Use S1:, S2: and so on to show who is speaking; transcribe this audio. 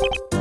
S1: you